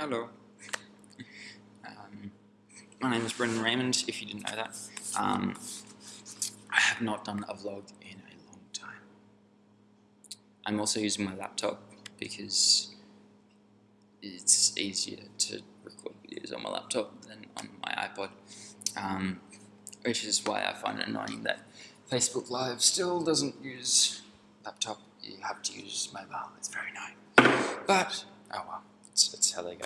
Hello. Um, my name is Brendan Raymond, if you didn't know that. Um, I have not done a vlog in a long time. I'm also using my laptop because it's easier to record videos on my laptop than on my iPod. Um, which is why I find it annoying that Facebook Live still doesn't use laptop. You have to use mobile. It's very annoying. But, oh well. It's, it's how they go.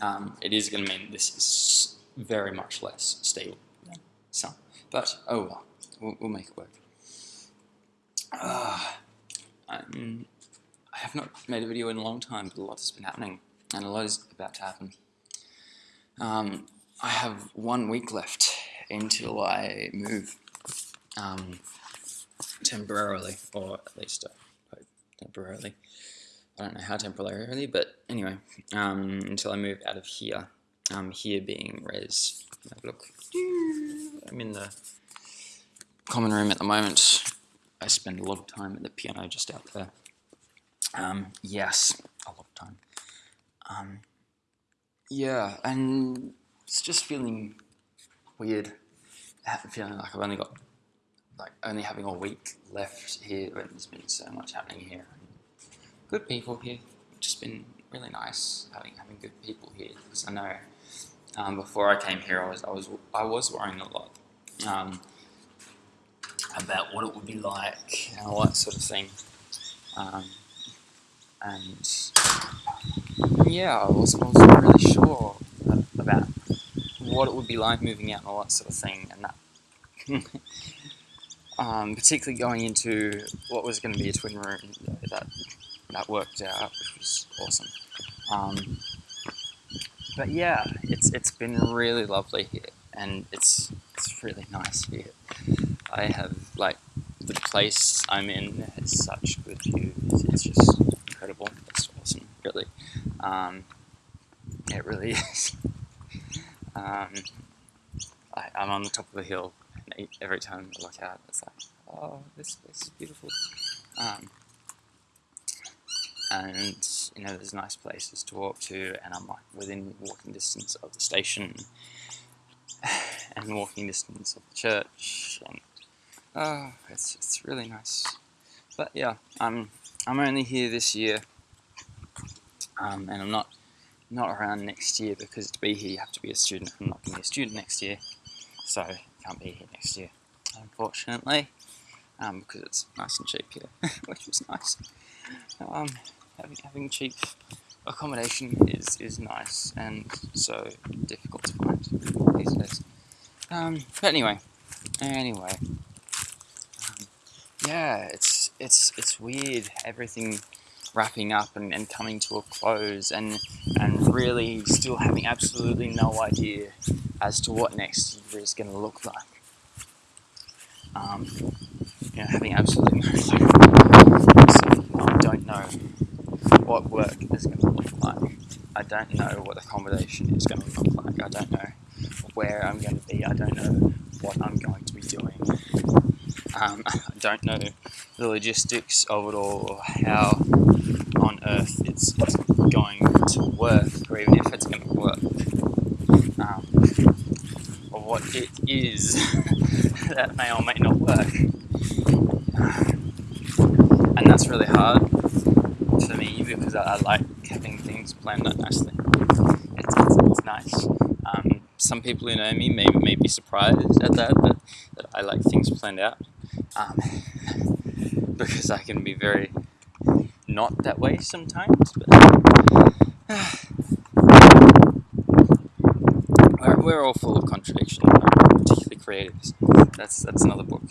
Um, it is going to mean this is very much less stable than some. But, oh well, we'll, we'll make it work. Uh, I have not made a video in a long time, but a lot has been happening, and a lot is about to happen. Um, I have one week left until I move um, temporarily, or at least uh, temporarily. I don't know how temporarily, but anyway, um, until I move out of here. Um, here being res. Look, I'm in the common room at the moment. I spend a lot of time at the piano just out there. Um, yes, a lot of time. Um, yeah, and it's just feeling weird. Feeling like I've only got, like, only having a week left here when there's been so much happening here good people here. just been really nice having having good people here because I know um, before I came here I was I was I was worrying a lot um, about what it would be like and all that sort of thing. Um, and yeah, I wasn't, wasn't really sure about what it would be like moving out and all that sort of thing, and that. um, particularly going into what was going to be a twin room that that worked out, which was awesome. Um, but yeah, it's it's been really lovely here, and it's it's really nice here. I have like the place I'm in has such good views. It's just incredible. It's awesome, really. Um, it really is. um, I, am on the top of a hill, and every time I look out, it's like, oh, this place is beautiful. Um, and you know there's nice places to walk to and I'm like within walking distance of the station and walking distance of the church and oh it's, it's really nice. But yeah I'm I'm only here this year um, and I'm not not around next year because to be here you have to be a student. I'm not going to be a student next year so can't be here next year unfortunately um, because it's nice and cheap here which is nice. Um, having, having cheap accommodation is, is nice and so difficult to find these days. Um, but anyway, anyway, um, yeah, it's it's it's weird. Everything wrapping up and, and coming to a close, and and really still having absolutely no idea as to what next year is going to look like. Um, you know, having absolutely no clue. I don't know what work is going to look like. I don't know what accommodation is going to look like. I don't know where I'm going to be. I don't know what I'm going to be doing. Um, I don't know the logistics of it all, or how on earth it's, it's going to work, or even if it's going to work, um, or what it is that may or may not work. And that's really hard because I, I like having things planned out nicely. It's, it's, it's nice. Um, some people who know me may, may be surprised at that, that, that I like things planned out. Um, because I can be very not that way sometimes. But, uh, we're, all full of contradictions, particularly creatives. That's that's another book.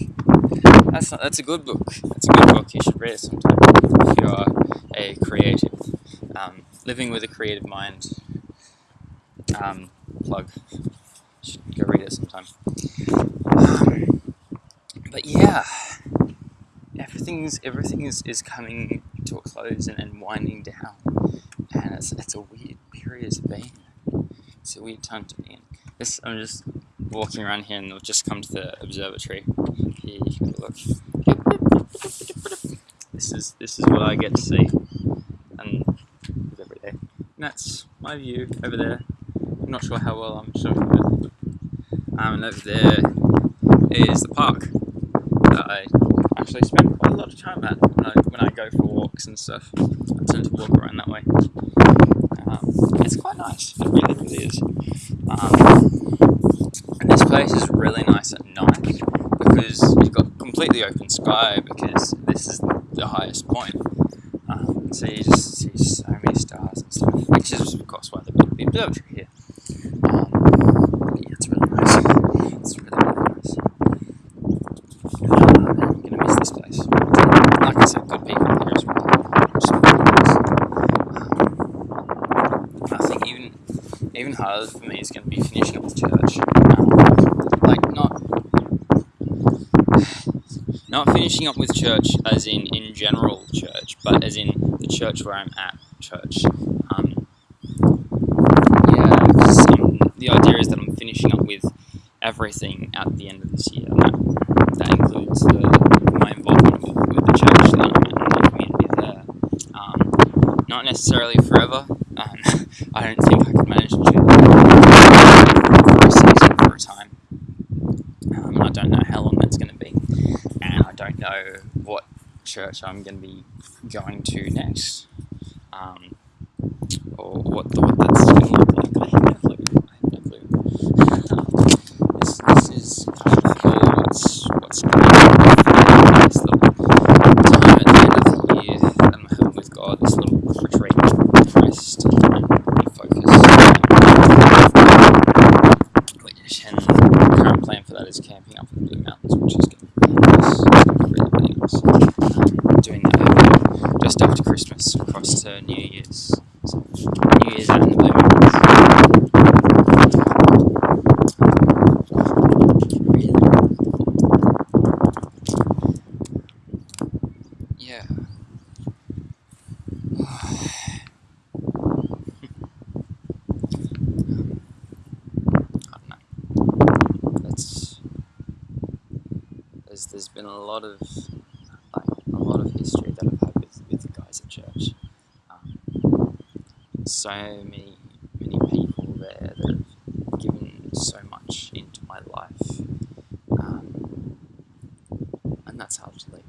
That's not, that's a good book. That's a good book. You should read it sometime if you are a creative, um, living with a creative mind. Um, plug. Should go read it sometime. Um, but yeah, everything's everything is, is coming to a close and, and winding down, and it's it's a weird period to be in. It's a weird time to be in. This I'm just walking around here and I've just come to the observatory. Here you can look. This is this is what I get to see, and every day. that's my view over there. I'm not sure how well I'm showing it. Um, and over there is the park that I actually spend quite a lot of time at when I, when I go for walks and stuff. I tend to walk around that way. Um, it's quite nice, it really, really is. Um, and this place is really nice at night because you've got completely open sky because this is the highest point. Um, so you just see so many stars and stuff, which is of course why built the observatory here. Um, yeah, it's really nice. It's really, really nice. Uh, I'm gonna miss this place. Like I said, good people here as well. It's really nice. Um, I think even even harder for me is going to be finishing up with church. Um, like not not finishing up with church as in in general church, but as in the church where I'm at church. Um, yeah, um, the idea is that I'm finishing up with everything at the end of this year. That, that includes the, my involvement with, the church that I'm and the community there. Um, not necessarily forever. I don't think I could manage to do that for a season, for a time. Um, I don't know how long that's going to be, and I don't know what church I'm going to be going to next, um, or what what that's going to look like. I have no clue. I have no clue. this, this is kind of all what's what's going on. This little time at the end of the year that I'm having with God. This little retreat, rest, and refocus. Which and the current plan for that is camping up in the Blue Mountains, which is going to be nice. It's going to be really, really nice. Um, doing that over just after Christmas across to New Year's. So, New Year's out in the Blue Mountains. Really, really cool. Yeah. I don't know. That's there's there's been a lot of like a lot of history that I've had with, with the guys at church. Um, so many many people there that have given so much into my life, um, and that's hard to leave.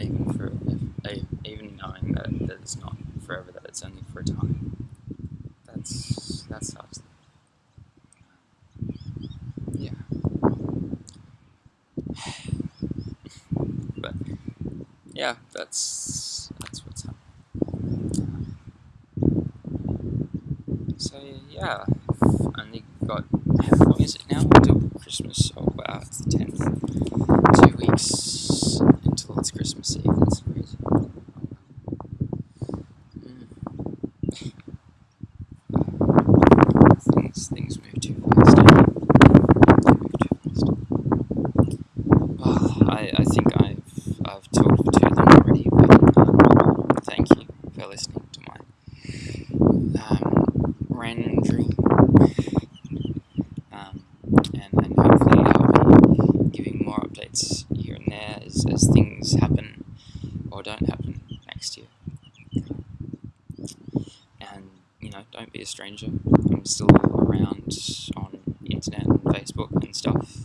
Even for even knowing that, that it's not forever, that it's only for a time. That's that's hard to leave. Yeah. but yeah, that's that's what's happening. So yeah, I've only got how long is it now until Christmas? Oh wow, it's the tenth. Two weeks until it's Christmas Eve. That's crazy. Mm. Things things move too fast. eh? They move too fast. Well, I, I think I've I've talked too long already, but um, thank you for listening to my um, random dream. Um, and, and hopefully I'll be giving more updates here and there as, as things happen or don't happen next year. And you know, don't be a stranger. I'm still around on internet and Facebook and stuff,